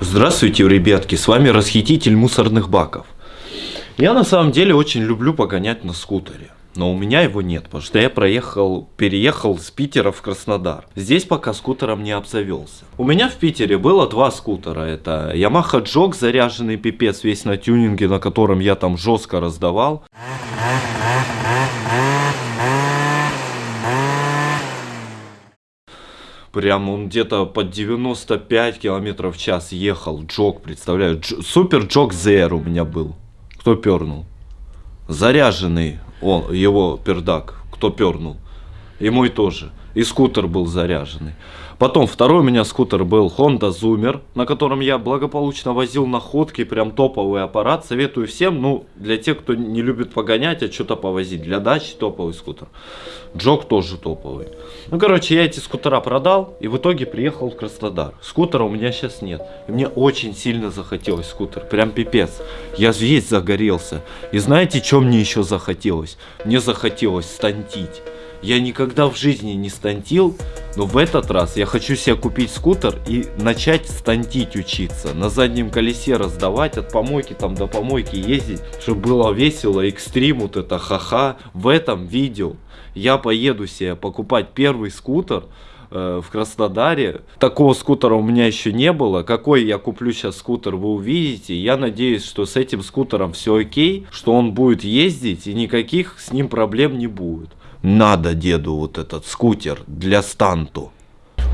Здравствуйте, ребятки, с вами расхититель мусорных баков. Я на самом деле очень люблю погонять на скутере. Но у меня его нет, потому что я проехал, переехал с Питера в Краснодар. Здесь пока скутером не обзавелся. У меня в Питере было два скутера. Это Yamaha Jog, заряженный пипец, весь на тюнинге, на котором я там жестко раздавал. Прям он где-то под 95 километров в час ехал. Джок, представляю. Дж Супер Джок Зер у меня был. Кто пернул? Заряженный он, его пердак. Кто пернул? И мой тоже. И скутер был заряженный. Потом второй у меня скутер был Honda Zoomer, на котором я благополучно возил находки, прям топовый аппарат. Советую всем, ну, для тех, кто не любит погонять, а что-то повозить. Для дачи топовый скутер. Джок тоже топовый. Ну, короче, я эти скутера продал и в итоге приехал в Краснодар. Скутера у меня сейчас нет. И мне очень сильно захотелось скутер. Прям пипец. Я весь загорелся. И знаете, что мне еще захотелось? Мне захотелось стантить. Я никогда в жизни не стантил, но в этот раз я хочу себе купить скутер и начать стантить учиться. На заднем колесе раздавать, от помойки там до помойки ездить, чтобы было весело, экстрим, вот это ха-ха. В этом видео я поеду себе покупать первый скутер, э, в Краснодаре. Такого скутера у меня еще не было. Какой я куплю сейчас скутер, вы увидите. Я надеюсь, что с этим скутером все окей, что он будет ездить и никаких с ним проблем не будет. Надо деду вот этот скутер для станту.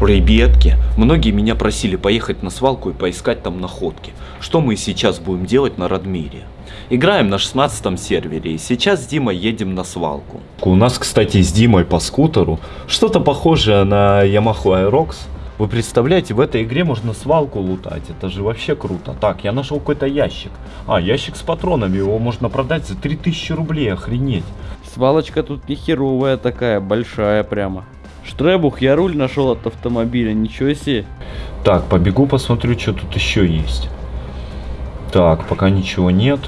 Ребятки, многие меня просили поехать на свалку и поискать там находки. Что мы сейчас будем делать на Радмире? Играем на 16 сервере и сейчас с Димой едем на свалку. У нас, кстати, с Димой по скутеру что-то похожее на Yamaha Aerox. Вы представляете, в этой игре можно свалку лутать, это же вообще круто. Так, я нашел какой-то ящик. А, ящик с патронами, его можно продать за 3000 рублей, охренеть. Свалочка тут не херовая такая, большая прямо. Штребух, я руль нашел от автомобиля, ничего себе. Так, побегу посмотрю, что тут еще есть. Так, пока ничего нет.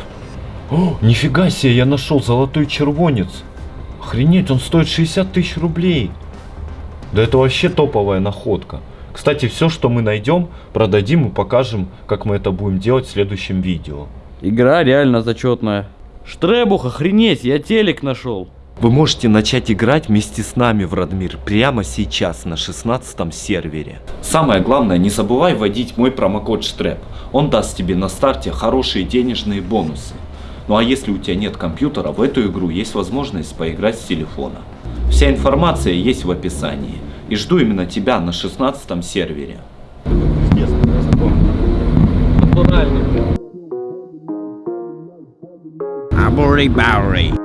О, нифига себе, я нашел золотой червонец. Охренеть, он стоит 60 тысяч рублей. Да это вообще топовая находка. Кстати, все, что мы найдем, продадим и покажем, как мы это будем делать в следующем видео. Игра реально зачетная. Штребух, охренеть, я телек нашел. Вы можете начать играть вместе с нами в Радмир прямо сейчас на 16 сервере. Самое главное, не забывай вводить мой промокод Штреп. Он даст тебе на старте хорошие денежные бонусы. Ну а если у тебя нет компьютера, в эту игру есть возможность поиграть с телефона. Вся информация есть в описании. И жду именно тебя на 16 сервере. Абури Баури.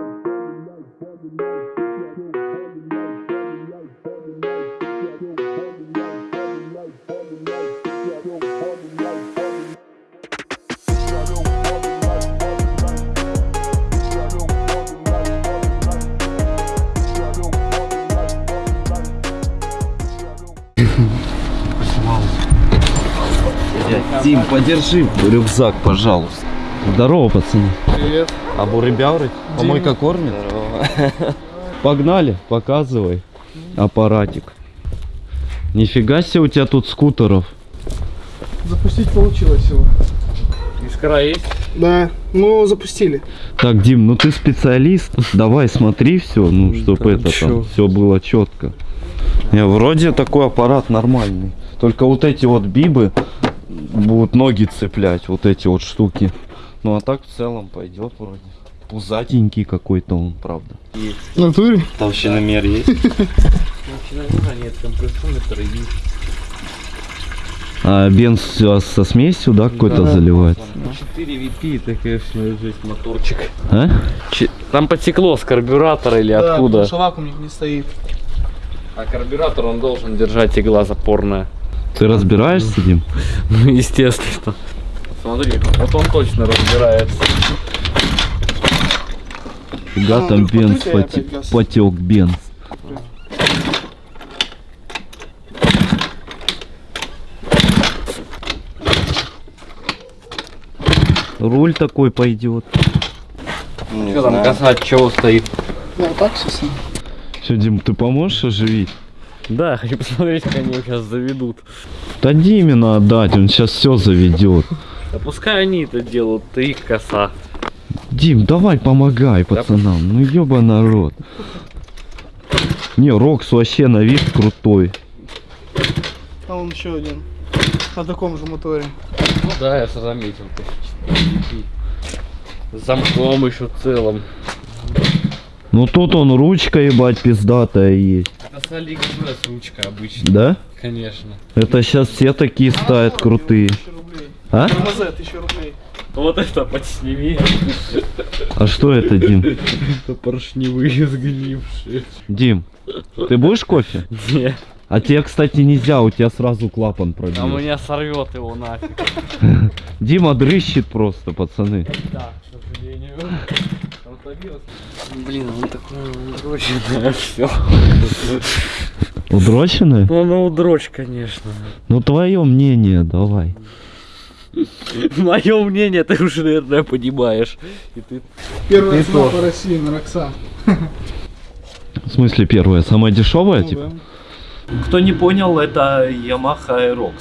Дим, подержи рюкзак, пожалуйста. Здорово, пацаны. Привет. А бурыбяуры? Помойка кормит? Погнали, показывай аппаратик. Нифига себе у тебя тут скутеров. Запустить получилось его. Искра есть? Да, ну запустили. Так, Дим, ну ты специалист. Давай смотри все, ну чтобы это там все было четко. Не, вроде такой аппарат нормальный. Только вот эти вот бибы будут ноги цеплять, вот эти вот штуки. Ну а так в целом пойдет вроде. Пузатенький какой-то он, правда. В натуре? Толщиномер есть? нет, компрессометр и А бенз со, со смесью, да, какой-то заливается? 4 VP, это, конечно, жесть, моторчик. А? Там потекло с карбюратора или Да, откуда? потому что вакуумник не стоит. А карбюратор он должен держать игла запорная. Ты разбираешься, Дим? Ну, естественно. Смотри, вот он точно разбирается. Фига А, там ну, бенз потек бенз. Руль такой пойдет. Что там касать, чего стоит? Да, так все. Все, Дим, ты поможешь оживить? Да, хочу посмотреть, как они сейчас заведут. Да Димина отдать, он сейчас все заведет. Да пускай они это делают, ты их коса. Дим, давай помогай пацанам, ну ёба народ. Не, Рокс вообще на вид крутой. А вон еще один. На таком же моторе. Ну да, я заметил. С замком еще целым. Ну тут он ручка ебать пиздатая есть. Это с Алиэкспресс ручка обычно. Да? Конечно. Это сейчас все такие ставят крутые. А? ТРМЗ, тысяча рублей. Вот это подсними. А что это, Дим? Это поршневые сгнившие. Дим, ты будешь кофе? Не, А тебе, кстати, нельзя, у тебя сразу клапан а пробил. меня сорвет его нафиг. Дима дрыщет просто, пацаны. Да, к сожалению. Блин, он такой удроченное все. Удроченная? Ну, ну, удрочь, конечно. Ну твое мнение, давай. Мое мнение, ты уже, наверное, понимаешь. И ты... Первая цена по России на Роксан. В смысле первая, самая дешевая, Ну типа? да. Кто не понял, это Yamaha Aerox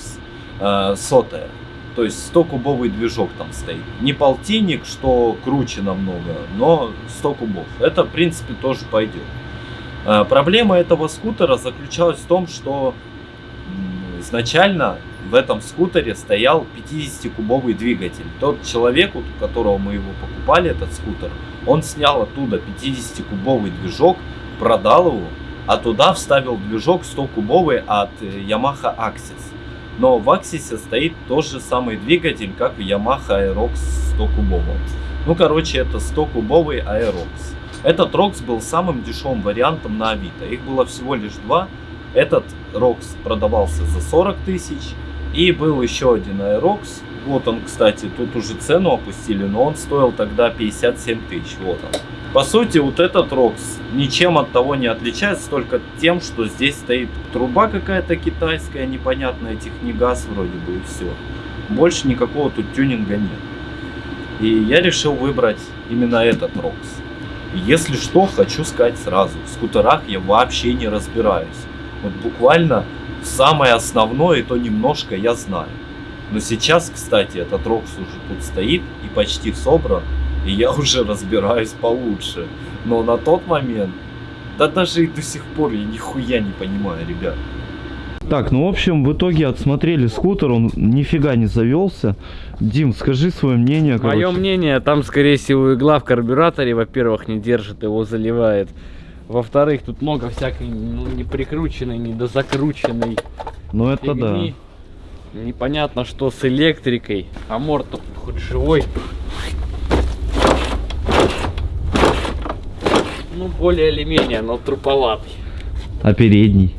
э, сотая. То есть 100-кубовый движок там стоит. Не полтинник, что круче намного, но 100 кубов. Это, в принципе, тоже пойдет. Э, проблема этого скутера заключалась в том, что изначально в этом скутере стоял 50-кубовый двигатель. Тот человек, у которого мы его покупали, этот скутер, он снял оттуда 50-кубовый движок, продал его, а туда вставил движок 100-кубовый от э, Yamaha Axis. Но в Axis стоит тот же самый двигатель, как в Yamaha Aerox 100-кубовом. Ну, короче, это 100-кубовый Aerox. Этот Rox был самым дешевым вариантом на Авито. Их было всего лишь два. Этот Rox продавался за 40 тысяч. И был еще один Aerox. Вот он, кстати, тут уже цену опустили, но он стоил тогда 57 тысяч. Вот он. По сути, вот этот Рокс ничем от того не отличается, только тем, что здесь стоит труба какая-то китайская, непонятная, технигаз вроде бы и все. Больше никакого тут тюнинга нет. И я решил выбрать именно этот Рокс. Если что, хочу сказать сразу, в скутерах я вообще не разбираюсь. Вот буквально самое основное, и то немножко я знаю. Но сейчас, кстати, этот Рокс уже тут стоит и почти собран, и я уже разбираюсь получше. Но на тот момент, да даже и до сих пор я нихуя не понимаю, ребят. Так, ну в общем, в итоге отсмотрели скутер, он нифига не завелся. Дим, скажи свое мнение. Мое мнение, там, скорее всего, игла в карбюраторе, во-первых, не держит, его заливает. Во-вторых, тут много всякой ну, не прикрученной, не дозакрученной Ну это да. Непонятно, что с электрикой. А морд хоть живой. Ну, более или менее, но труповатый. А передний?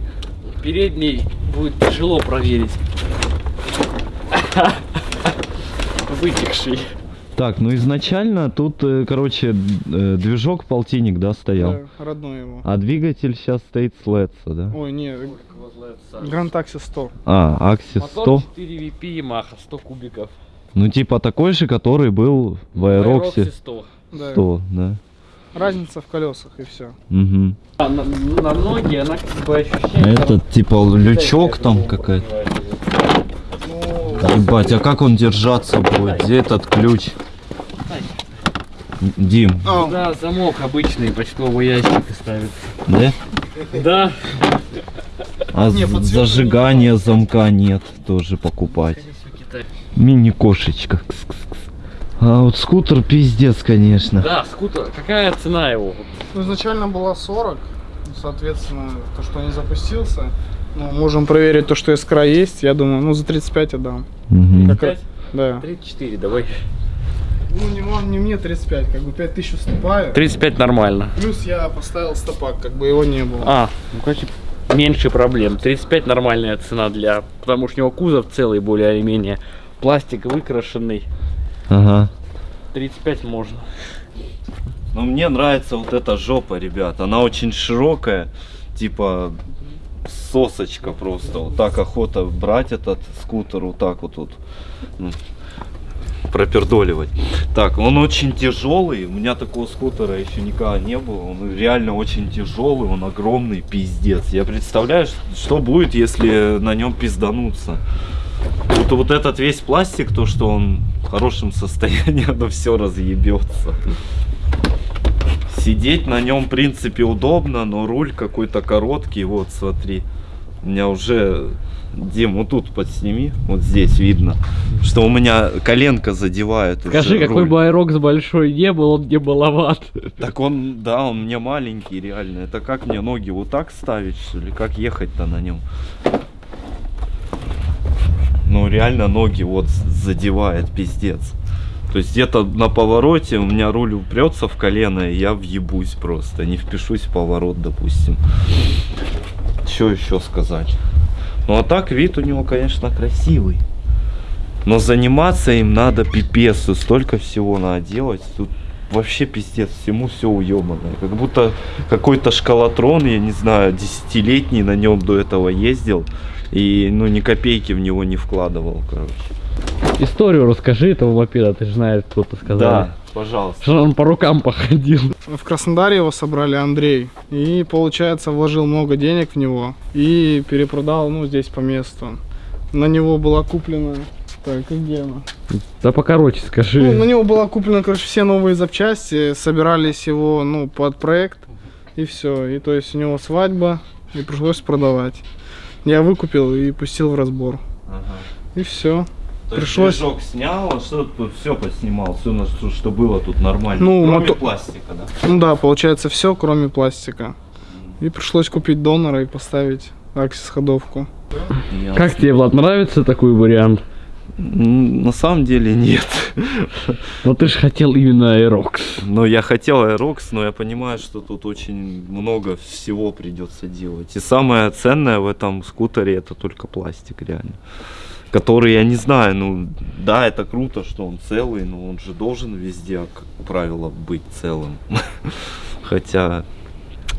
Передний будет тяжело проверить. Вытекший. Так, ну изначально тут, э, короче, э, движок полтинник, да, стоял? Да, родной его. А двигатель сейчас стоит с Летса, да? Ой, не, Гранд Такси 100. А, Axis Мотор 100. 4 VP Yamaha, 100 кубиков. Ну типа такой же, который был в Аэроксе 100. Да. 100, да. Разница в колесах и все. Угу. А на, на ноги она как бы ощущение... Этот типа лючок там какая-то. Ебать, а как он держаться будет? Где этот ключ? Дим, а, Да, замок обычный, почтовый ящик ставит. да? Да. А Не, зажигания замка нет, тоже покупать. Мини-кошечка. А вот скутер пиздец, конечно. Да, скутер. Какая цена его? ну, изначально была 40. Ну, Соответственно, то, что не запустился. Ну, можем проверить то, что искра есть. Я думаю, ну за 35 отдам. Мгм. Как раз- Да. 34, давай. Ну, не, мо- не мне 35, как бы 5000 уступаю. 35 нормально. Плюс я поставил стопак, как бы его не было. А, ну короче, меньше проблем. 35 нормальная цена для... Потому что у него кузов целый более или менее. Пластик выкрашенный. Ага. 35 можно. Но мне нравится вот эта жопа, ребят. Она очень широкая, типа сосочка просто. Вот так охота брать этот скутер вот так вот тут. Ну, пропердоливать. Так, он очень тяжелый. У меня такого скутера еще никогда не было. Он реально очень тяжелый, он огромный, пиздец. Я представляю, что будет, если на нем пиздануться. Вот, вот этот весь пластик, то, что он в хорошем состоянии, оно все разъебется. Сидеть на нем, в принципе, удобно, но руль какой-то короткий. Вот, смотри. У меня уже... Дим, вот тут подсними, вот здесь видно, что у меня коленка задевает. уже Скажи, какой руль. бы аэрокс большой не был, он не баловат. Так он, да, он мне маленький, реально. Это как мне ноги вот так ставить, что ли? Как ехать-то на нем? Ну, реально ноги вот задевает, пиздец. То есть где-то на повороте у меня руль упрется в колено, и я въебусь просто. Не впишусь в поворот, допустим. Что еще сказать? Ну, а так вид у него, конечно, красивый. Но заниматься им надо пипец, и столько всего надо делать. Тут вообще пиздец, всему все уебанное. Как будто какой-то шкалатрон, я не знаю, десятилетний на нем до этого ездил. И ну ни копейки в него не вкладывал, короче. Историю расскажи этого мопеда, ты же знаешь, кто-то сказал. Да, пожалуйста. Что он по рукам походил. В Краснодаре его собрали Андрей. И, получается, вложил много денег в него. И перепродал, ну, здесь по месту. На него была куплена... Так, и где она? Да покороче скажи. Ну, на него была куплена, короче, все новые запчасти. Собирались его, ну, под проект. И все. И то есть у него свадьба. И пришлось продавать. Я выкупил и пустил в разбор. И все. То Пришлось- есть движок снял, а что тут все поснимал, все, что, что было тут нормально. Ну, Кроме мото- пластика, да. Ну да, получается все, кроме пластика. И пришлось купить донора и поставить аксис ходовку. Как тебе, Влад, нравится такой вариант? На самом деле нет. Но ты же хотел именно аэрокс. Но я хотел Aerox, но я понимаю, что тут очень много всего придется делать. И самое ценное в этом скутере это только пластик, реально. Который, я не знаю, ну, да, это круто, что он целый, но он же должен везде, как правило, быть целым. Хотя,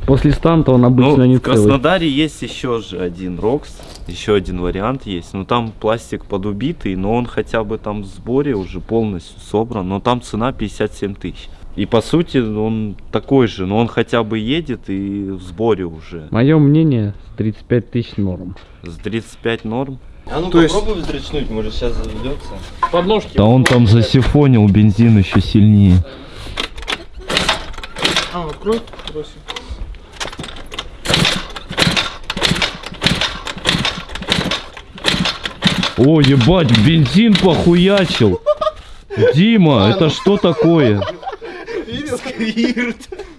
После станта он ну, обычно не в целый. Краснодаре есть еще же один Рокс, еще один вариант есть. Но там пластик подубитый, но он хотя бы там в сборе уже полностью собран. Но там цена 57 тысяч. И по сути он такой же, но он хотя бы едет и в сборе уже. Мое мнение, 35 тысяч норм. С 35 норм. А ну То есть- попробуй вздрачнуть, может сейчас заведется. Подножки. Да он там засифонил бензин еще сильнее. А, открой, бросим. О, ебать, бензин похуячил. Дима, это что такое?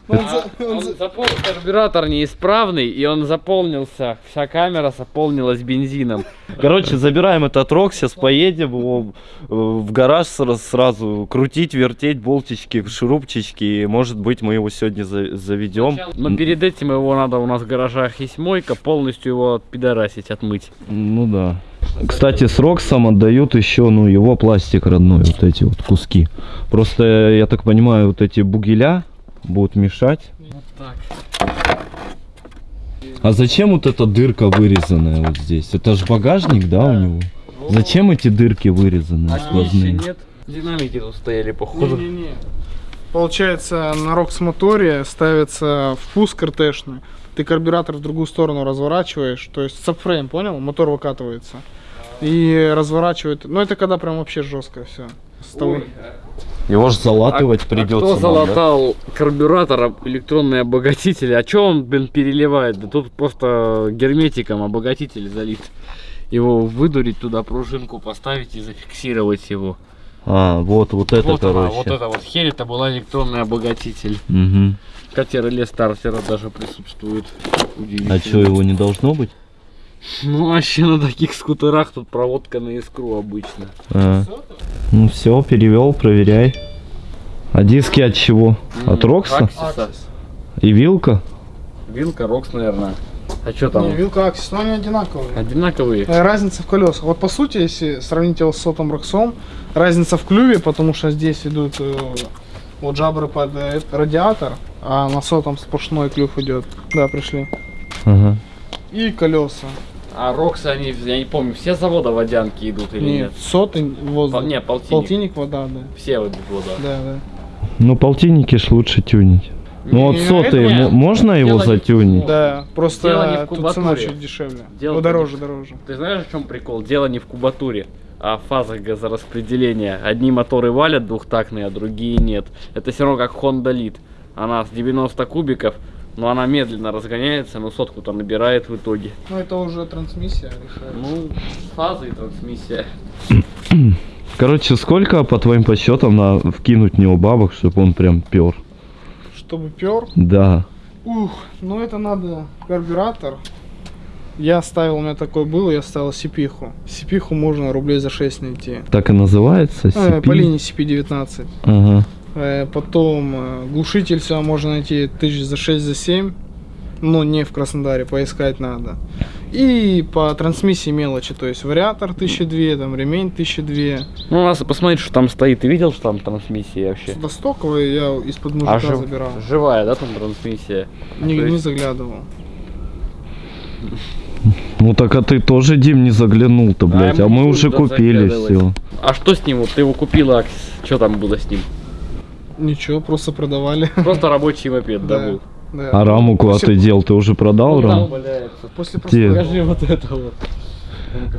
Он за- он Он за- запол- карбюратор неисправный, и он заполнился, вся камера заполнилась бензином. Короче, забираем этот рок, сейчас поедем его э, в гараж сра- сразу крутить, вертеть болтички, шурупчики. И, может быть, мы его сегодня за- заведем. Но перед этим его надо, у нас в гаражах есть мойка, полностью его отпидорасить, отмыть. Ну да. Кстати, с Роксом отдают еще, ну, его пластик родной, вот эти вот куски. Просто, я так понимаю, вот эти бугеля будут мешать. Вот так. А зачем вот эта дырка вырезанная вот здесь? Это же багажник, да, у него? Зачем эти дырки вырезаны А сквозные? нет? Динамики тут стояли, походу. Не-не-не. Получается, на Рокс моторе ставится впуск РТшный. Ты карбюратор в другую сторону разворачиваешь, то есть сабфрейм, понял? Мотор выкатывается. И разворачивает. Ну это когда прям вообще жестко все. Его же залатывать придется. А кто нам, да? залатал карбюратор, об- электронный обогатитель? А чё он, блин, переливает? Да тут просто герметиком обогатитель залит. Его выдурить туда, пружинку поставить и зафиксировать его. А, вот, вот это, вот она, короче. вот это вот херь, это была электронный обогатитель. Мгм. Хотя реле стартера даже присутствует. А что, его не должно быть? Ну вообще на таких скутерах тут проводка на искру обычно. А. Ну все, перевел, проверяй. А диски от чего? От Рокса? Аксиса. И вилка? Вилка, Рокс, наверное. А что там? Не, вилка Аксис, но они одинаковые. Одинаковые. Э, Разница в колесах. Вот по сути, если сравнить его с сотом Роксом, разница в клюве, потому что здесь идут э, вот жабры под э, радиатор, а на сотом сплошной клюв идет. Да, пришли. Ага. И колеса. А Роксы, они, я не помню, все завода водянки идут или нет? Нет, сотый воздух. Пол- не, полтинник. Полтинник вода, да. Все вот вода. Да, да. Ну, полтинники ж лучше тюнить. Ну вот мо- можно его дело затюнить? Да, Дело не просто в тут цена кубатуре. чуть дешевле. Дело ну, дороже, в- дороже. Ты знаешь, в чем прикол? Дело не в кубатуре, а в фазах газораспределения. Одни моторы валят двухтактные, а другие нет. Это все равно как Honda Lead. Она с 90 кубиков, но она медленно разгоняется, но сотку-то набирает в итоге. Ну, это уже трансмиссия решает. Ну, фазы и трансмиссия. Короче, сколько, по твоим подсчетам, надо вкинуть в него бабок, чтобы он прям пер? Чтобы пер, Да. ух, ну это надо карбюратор. Я ставил, у меня такой был, я ставил сипиху. Сипиху можно рублей за 6 найти. Так и называется? Э, CP? по линии CP19. Ага. Э, Потом э, глушитель всегда можно найти тысяч за 6 за 7. Но не в Краснодаре, поискать надо. И по трансмиссии мелочи, то есть вариатор 1002, там ремень 1002. Ну, надо посмотреть, что там стоит. Ты видел, что там трансмиссия вообще? Достоковый я из-под мужика А жив- забирал. живая, да, там трансмиссия? Не, то не есть- заглядывал. Ну так а ты тоже, Дим, не заглянул-то, блядь. А А, мы уже купили все. А что с ним? Вот ты его купила, что там было с ним? Ничего, просто продавали. Просто рабочий мопед, да, был? Да. А раму куда После- ты дел? Ты уже продал Ну, раму? валяется. После Где? просто- Покажи вот это вот.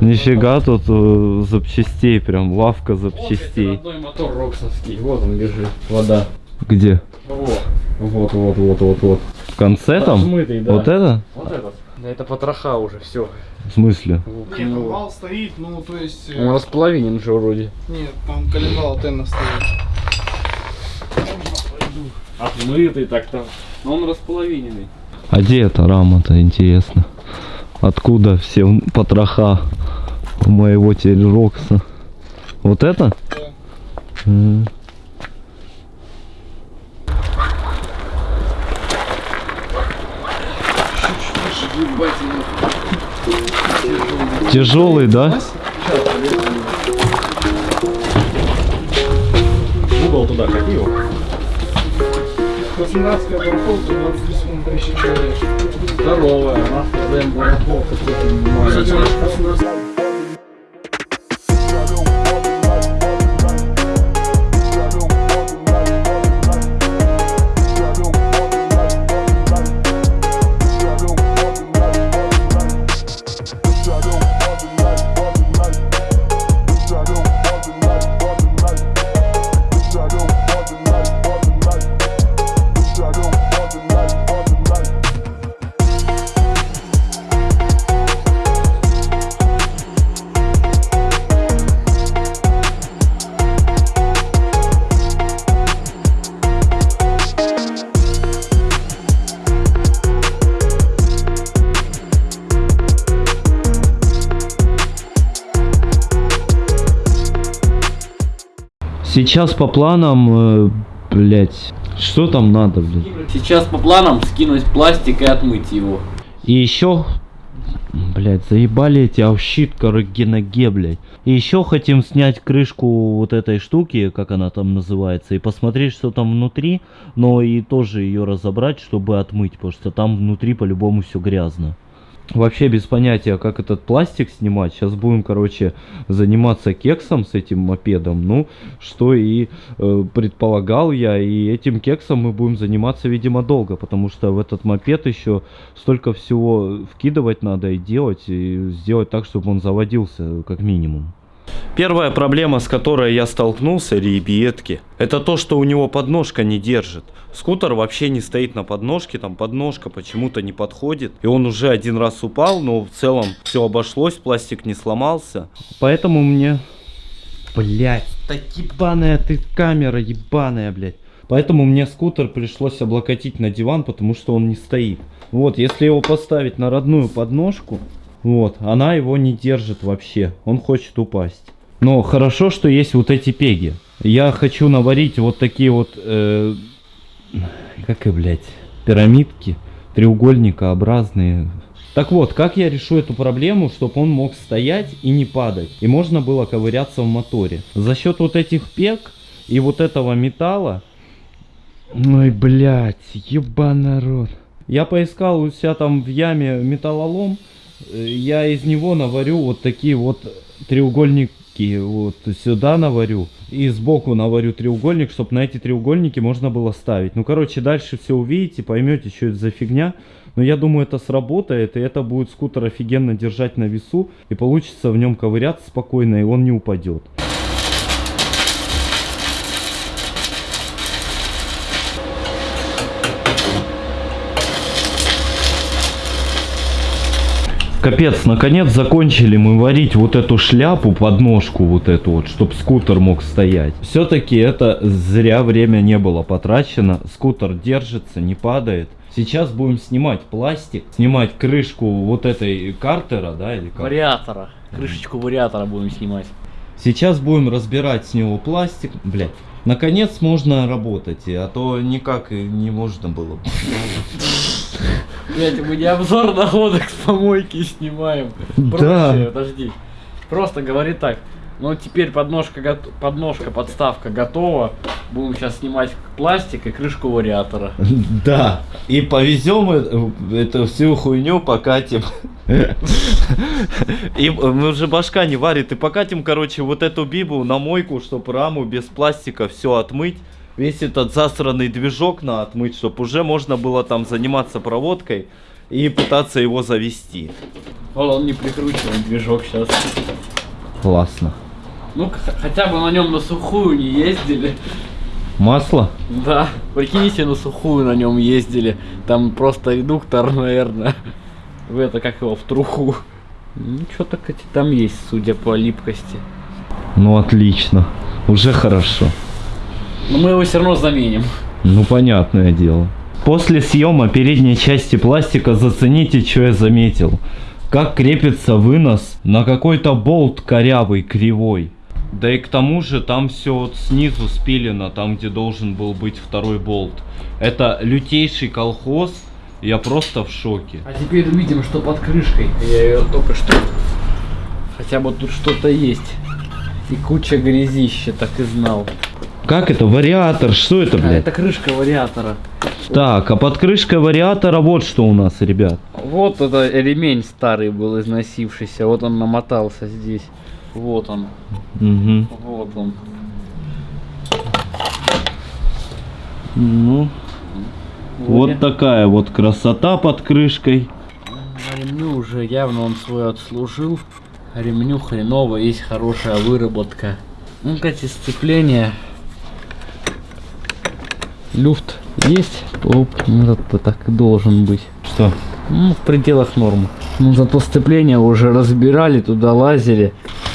Нифига тут э, запчастей, прям лавка Вот, запчастей. родной мотор роксовский. Вот он лежит. Вода. Где? Вот. Вот, вот, вот, вот, вот. В конце там? Да. Вот это? Вот этот. Да это потроха уже, все. В смысле? Не, коленвал стоит, ну то есть... э, Он располовинен же вроде. Нет, там коленвал тенна стоит. Отмытый так там. Но он располовиненный. А где эта рама-то, интересно? Откуда все потроха у моего телерокса? Вот это? Да. М. Тяжелый, да? Угол туда кати его. Краснодарская барахолка 20 секунд тысячи человек. Здоровая, у нас ТЗМ барахолка. Кстати, Краснодарская- Сейчас по планам, э, блять, что там надо, блядь? Сейчас по планам скинуть пластик и отмыть его. И еще, блять, заебали эти аущит ноге, блядь. И еще хотим снять крышку вот этой штуки, как она там называется, и посмотреть, что там внутри, но и тоже ее разобрать, чтобы отмыть, потому что там внутри по-любому все грязно. Вообще без понятия, как этот пластик снимать. Сейчас будем, короче, заниматься кексом с этим мопедом. Ну, что и э, предполагал я. И этим кексом мы будем заниматься, видимо, долго. Потому что в этот мопед еще столько всего вкидывать надо и делать. И сделать так, чтобы он заводился, как минимум. Первая проблема, с которой я столкнулся, ребятки, это то, что у него подножка не держит. Скутер вообще не стоит на подножке, там подножка почему-то не подходит. И он уже один раз упал, но в целом все обошлось, пластик не сломался. Поэтому мне... Блять, да ебаная ты камера, ебаная, блядь. Поэтому мне скутер пришлось облокотить на диван, потому что он не стоит. Вот, если его поставить на родную подножку, вот, она его не держит вообще. Он хочет упасть. Но хорошо, что есть вот эти пеги. Я хочу наварить вот такие вот, э, как и, блядь, пирамидки, треугольникообразные. Так вот, как я решу эту проблему, чтобы он мог стоять и не падать, и можно было ковыряться в моторе. За счет вот этих пег и вот этого металла, Ой, блядь, ебаный народ. Я поискал у себя там в яме металлолом, я из него наварю вот такие вот треугольники. Вот сюда наварю. И сбоку наварю треугольник, чтобы на эти треугольники можно было ставить. Ну, короче, дальше все увидите, поймете, что это за фигня. Но я думаю, это сработает, и это будет скутер офигенно держать на весу. И получится в нем ковыряться спокойно, и он не упадет. Капец, наконец закончили мы варить вот эту шляпу, подножку вот эту вот, чтобы скутер мог стоять. Все-таки это зря время не было потрачено. Скутер держится, не падает. Сейчас будем снимать пластик, снимать крышку вот этой картера, да, или как? Вариатора. Крышечку вариатора будем снимать. Сейчас будем разбирать с него пластик. Блять, наконец можно работать, а то никак и не можно было. Блять, мы не обзор находок с помойки снимаем. Да. Проще, подожди. Просто говори так. Ну теперь подножка, подножка, подставка готова. Будем сейчас снимать пластик и крышку вариатора. Да, и повезем э- эту всю хуйню, покатим. И мы уже башка не варит. И покатим, короче, вот эту бибу на мойку, чтобы раму без пластика все отмыть. Весь этот засранный движок на отмыть, чтобы уже можно было там заниматься проводкой и пытаться его завести. Вот он не прикручиваем движок сейчас. Классно. Ну хотя бы на нем на сухую не ездили. Масло? Да, прикиньте, на сухую на нем ездили. Там просто редуктор, наверное. В это как его в труху. Ну что-то там есть, судя по липкости. Ну отлично. Уже хорошо. Но мы его все равно заменим. Ну, понятное дело. После съема передней части пластика зацените, что я заметил. Как крепится вынос на какой-то болт корявый, кривой. Да и к тому же там все вот снизу спилено, там где должен был быть второй болт. Это лютейший колхоз, я просто в шоке. А теперь увидим, что под крышкой. Я ее только что. Хотя бы тут что-то есть. И куча грязища, так и знал. Как это? Вариатор, что это, А, блядь? это крышка вариатора. Так, а под крышкой вариатора вот что у нас, ребят. Вот это ремень старый был износившийся. Вот он намотался здесь. Вот он. Угу. Вот он. Ну, вот такая вот красота под крышкой. Ремню уже явно он свой отслужил. Ремню хреново, есть хорошая выработка. Ну, кстати, сцепление. Люфт есть. Оп, ну, это так и должен быть. Что? Ну, в пределах нормы. Ну, зато сцепление уже разбирали, туда лазили.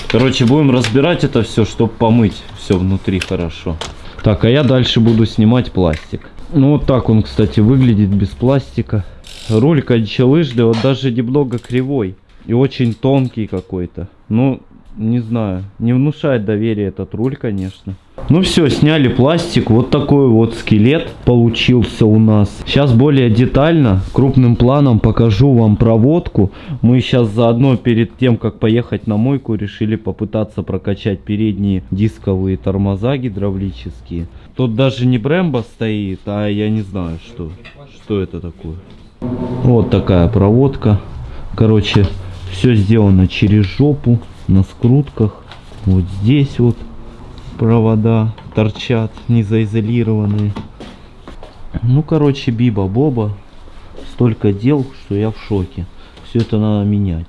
Короче, будем разбирать это все, чтобы помыть все внутри хорошо. Так, а я дальше буду снимать пластик. Ну вот так он, кстати, выглядит без пластика. Руль кончалыжный, вот даже немного кривой. И очень тонкий какой-то. Ну, не знаю, не внушает доверия этот руль, конечно. Ну все, сняли пластик. Вот такой вот скелет получился у нас. Сейчас более детально, крупным планом покажу вам проводку. Мы сейчас заодно перед тем, как поехать на мойку, решили попытаться прокачать передние дисковые тормоза гидравлические. Тут даже не Брэмбо стоит, а я не знаю, что, что это такое. Вот такая проводка. Короче, все сделано через жопу, на скрутках. Вот здесь вот провода торчат, не заизолированные. Ну, короче, биба-боба. Столько дел, что я в шоке. Все это надо менять.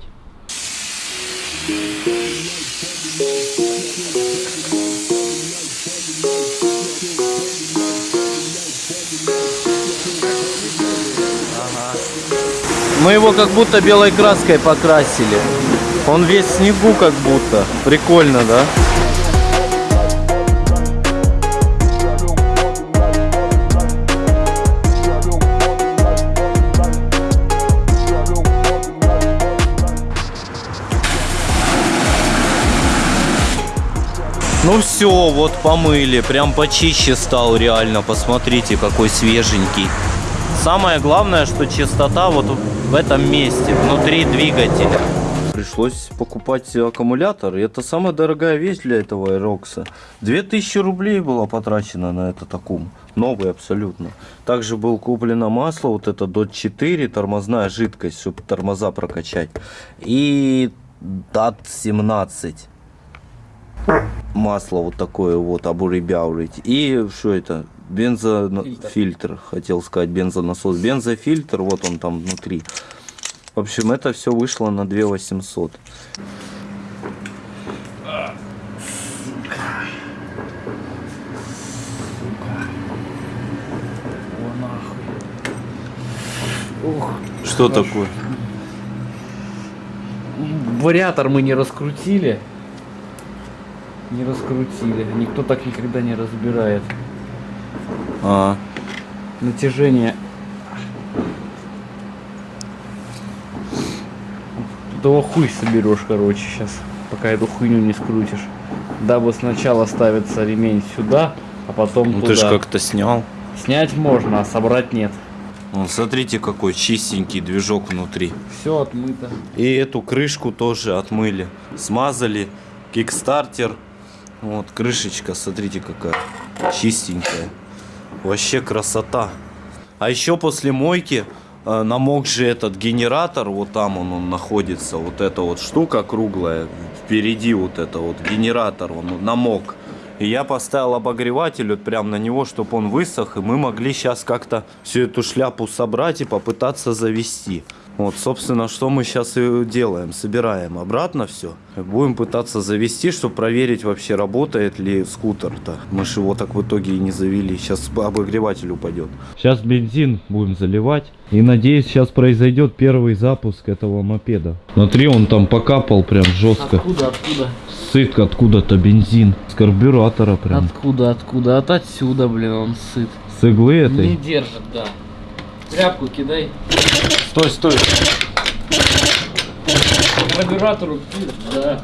Мы его как будто белой краской покрасили. Он весь в снегу как будто. Прикольно, да? Ну все, вот помыли, прям почище стал реально, посмотрите, какой свеженький. Самое главное, что чистота вот в этом месте, внутри двигателя. Пришлось покупать аккумулятор. И это самая дорогая вещь для этого Aerox. 2000 рублей было потрачено на этот аккум. Новый абсолютно. Также был куплено масло, вот это DOT 4, тормозная жидкость, чтобы тормоза прокачать. И DAT 17 масло вот такое вот обуребяурить. И что это? Бензофильтр, хотел сказать, бензонасос. Бензофильтр, вот он там внутри. В общем, это все вышло на 2 800. Что такое? Вариатор мы не раскрутили. Не раскрутили. Никто так никогда не разбирает. А, Натяжение. Того хуй соберешь, короче, сейчас. Пока эту хуйню не скрутишь. Дабы сначала ставится ремень сюда, а потом ну туда. ты же как-то снял. Снять можно, а собрать нет. Вон, смотрите, какой чистенький движок внутри. Все отмыто. И эту крышку тоже отмыли. Смазали. Кикстартер. Вот, крышечка, смотрите, какая чистенькая. Вообще красота. А еще после мойки намок же этот генератор, вот там он, он находится, вот эта вот штука круглая, впереди вот это вот генератор, он намок. И я поставил обогреватель вот прям на него, чтобы он высох, и мы могли сейчас как-то всю эту шляпу собрать и попытаться завести. Вот, собственно, что мы сейчас и делаем. Собираем обратно все. Будем пытаться завести, чтобы проверить вообще, работает ли скутер-то. Мы же его так в итоге и не завели. Сейчас обогреватель упадет. Сейчас бензин будем заливать. И надеюсь, сейчас произойдет первый запуск этого мопеда. Смотри, он там покапал прям жестко. Откуда, откуда? Сыт откуда-то бензин. С карбюратора прям. Откуда, откуда? От отсюда, блин, он сыт. С иглы этой. Не держит, да. Тряпку кидай. Стой, стой. Карбюратору, да.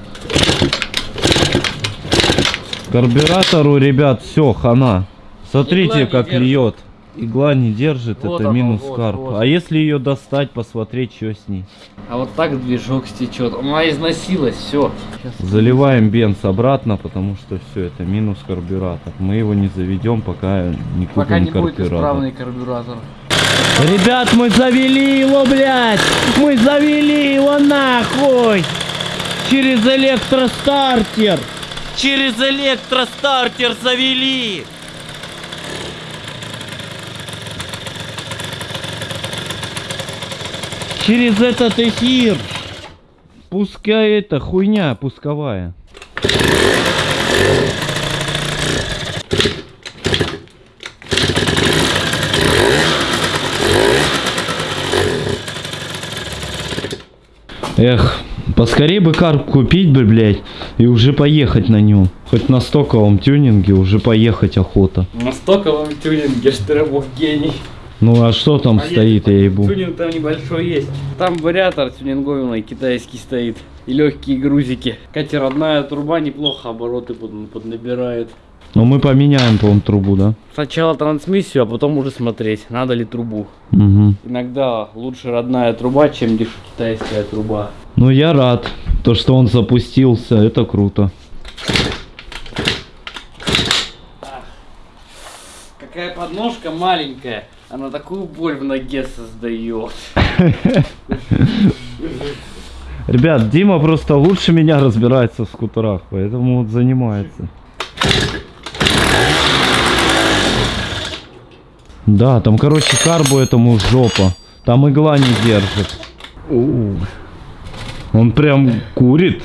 Карбюратору, ребят, все, хана. Смотрите, Игла как льет. Игла не держит, Вот это оно, минус вот, карп. вот. А если ее достать, посмотреть, что с ней? А вот так движок стечет. Она износилась, все. Заливаем бенз обратно, потому что все, это минус карбюратор. Мы его не заведем, пока не купим Пока не будет карбюратор. исправный карбюратор. Ребят, мы завели его, блядь! Мы завели его нахуй! Через электростартер! Через электростартер завели! Через этот эфир! Пускай это хуйня пусковая. Эх, поскорее бы карп купить бы, блядь, и уже поехать на нем. Хоть на стоковом тюнинге уже поехать охота. На стоковом тюнинге Штырабов гений. Ну а что там А стоит, я ебу? Тюнинг там небольшой есть. Там вариатор тюнинговый китайский стоит. И легкие грузики. Кстати, родная труба неплохо обороты под- поднабирает. Ну мы поменяем, по-моему, трубу, да? Сначала трансмиссию, а потом уже смотреть, надо ли трубу. Угу. Иногда лучше родная труба, чем деш- китайская труба. Ну я рад, то что он запустился, это круто. Какая подножка маленькая, она такую боль в ноге создает. Ребят, Дима просто лучше меня разбирается в скутерах, поэтому вот занимается. Да, там, короче, карбу этому жопа. Там игла не держит. Он прям курит,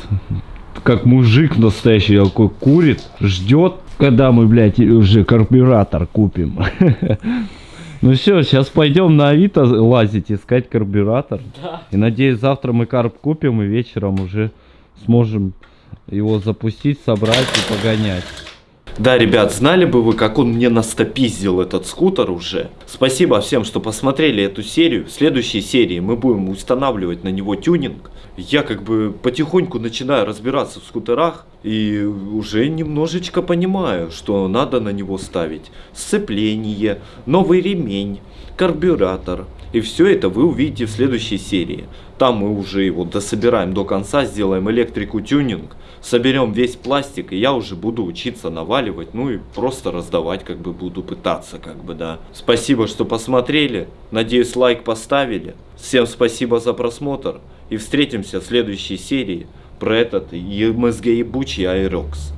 как мужик настоящий такой курит, ждет, когда мы, блядь, уже карбюратор купим. Ну все, сейчас пойдем на Авито лазить, искать карбюратор. Да. И надеюсь, завтра мы карп купим и вечером уже сможем его запустить, собрать и погонять. Да, ребят, знали бы вы, как он мне настопиздил этот скутер уже. Спасибо всем, что посмотрели эту серию. В следующей серии мы будем устанавливать на него тюнинг. Я как бы потихоньку начинаю разбираться в скутерах и уже немножечко понимаю, что надо на него ставить сцепление, новый ремень, карбюратор. И все это вы увидите в следующей серии. Там мы уже его дособираем до конца, сделаем электрику тюнинг, соберем весь пластик, и я уже буду учиться наваливать, ну и просто раздавать, как бы буду пытаться, как бы, да. Спасибо, что посмотрели, надеюсь, лайк поставили. Всем спасибо за просмотр, и встретимся в следующей серии про этот МСГ ебучий Айрокс.